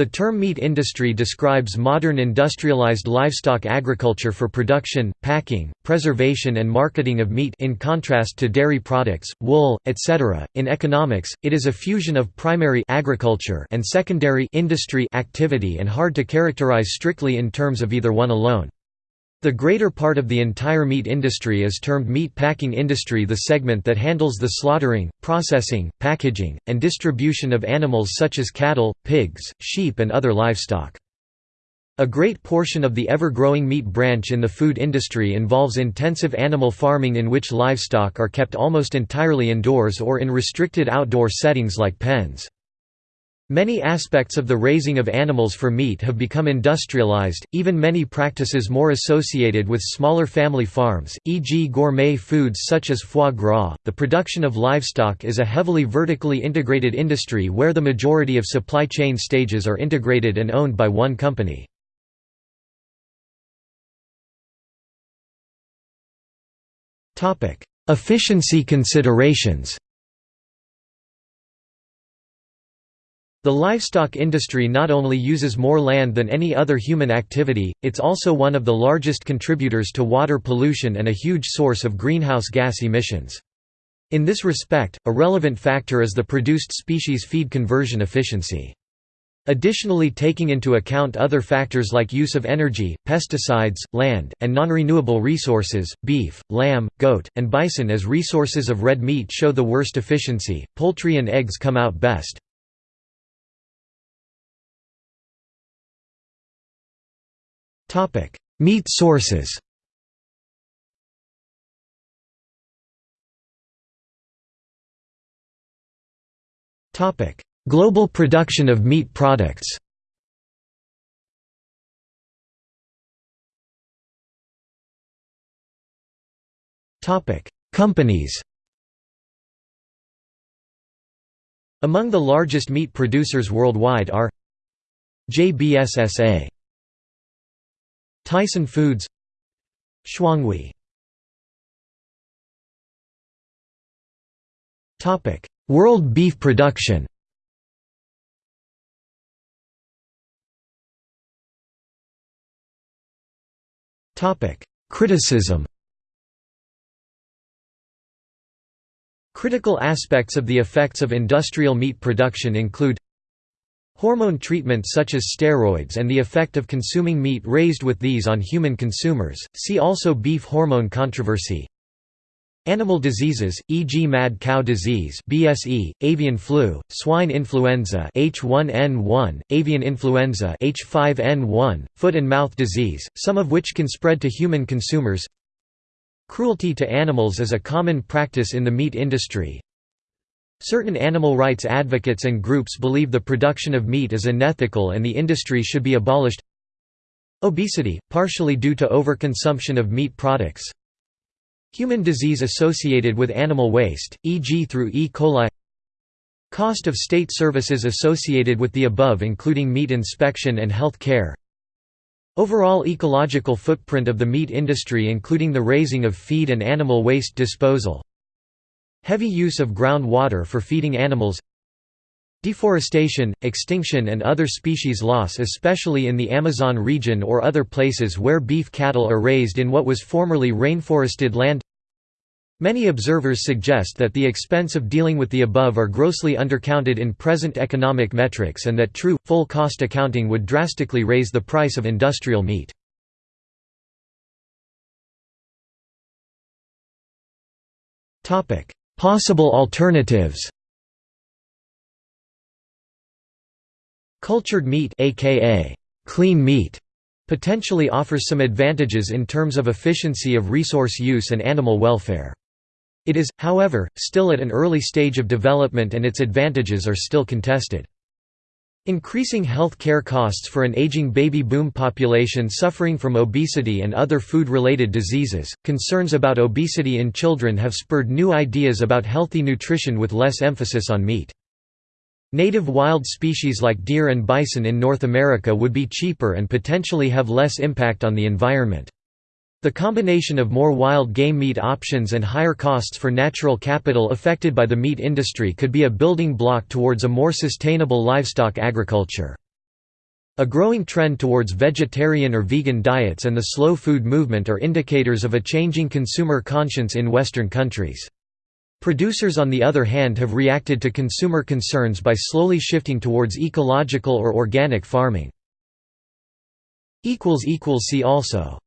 The term meat industry describes modern industrialized livestock agriculture for production, packing, preservation and marketing of meat in contrast to dairy products, wool, etc. In economics, it is a fusion of primary agriculture and secondary industry activity and hard to characterize strictly in terms of either one alone. The greater part of the entire meat industry is termed meat packing industry the segment that handles the slaughtering, processing, packaging, and distribution of animals such as cattle, pigs, sheep and other livestock. A great portion of the ever-growing meat branch in the food industry involves intensive animal farming in which livestock are kept almost entirely indoors or in restricted outdoor settings like pens. Many aspects of the raising of animals for meat have become industrialized, even many practices more associated with smaller family farms, e.g. gourmet foods such as foie gras. The production of livestock is a heavily vertically integrated industry where the majority of supply chain stages are integrated and owned by one company. Efficiency considerations The livestock industry not only uses more land than any other human activity, it's also one of the largest contributors to water pollution and a huge source of greenhouse gas emissions. In this respect, a relevant factor is the produced species feed conversion efficiency. Additionally taking into account other factors like use of energy, pesticides, land, and non-renewable resources, beef, lamb, goat, and bison as resources of red meat show the worst efficiency, poultry and eggs come out best. Topic: Meat sources. Topic: Global production of meat products. Topic: Companies. Among the largest meat producers worldwide are JBSSA Tyson Foods Shuanghui. World beef production. Criticism. Critical aspects of the effects of industrial meat production include Hormone treatment such as steroids and the effect of consuming meat raised with these on human consumers, see also beef hormone controversy. Animal diseases, e.g. mad cow disease BSE, avian flu, swine influenza H1N1, avian influenza H5N1, foot and mouth disease, some of which can spread to human consumers Cruelty to animals is a common practice in the meat industry, Certain animal rights advocates and groups believe the production of meat is unethical and the industry should be abolished. Obesity, partially due to overconsumption of meat products. Human disease associated with animal waste, e.g. through E. coli. Cost of state services associated with the above including meat inspection and health care. Overall ecological footprint of the meat industry including the raising of feed and animal waste disposal Heavy use of groundwater for feeding animals Deforestation, extinction and other species loss especially in the Amazon region or other places where beef cattle are raised in what was formerly rainforested land Many observers suggest that the expense of dealing with the above are grossly undercounted in present economic metrics and that true, full cost accounting would drastically raise the price of industrial meat. Possible alternatives Cultured meat aka clean meat potentially offers some advantages in terms of efficiency of resource use and animal welfare. It is, however, still at an early stage of development and its advantages are still contested. Increasing health care costs for an aging baby boom population suffering from obesity and other food-related diseases, concerns about obesity in children have spurred new ideas about healthy nutrition with less emphasis on meat. Native wild species like deer and bison in North America would be cheaper and potentially have less impact on the environment. The combination of more wild game meat options and higher costs for natural capital affected by the meat industry could be a building block towards a more sustainable livestock agriculture. A growing trend towards vegetarian or vegan diets and the slow food movement are indicators of a changing consumer conscience in Western countries. Producers on the other hand have reacted to consumer concerns by slowly shifting towards ecological or organic farming. See also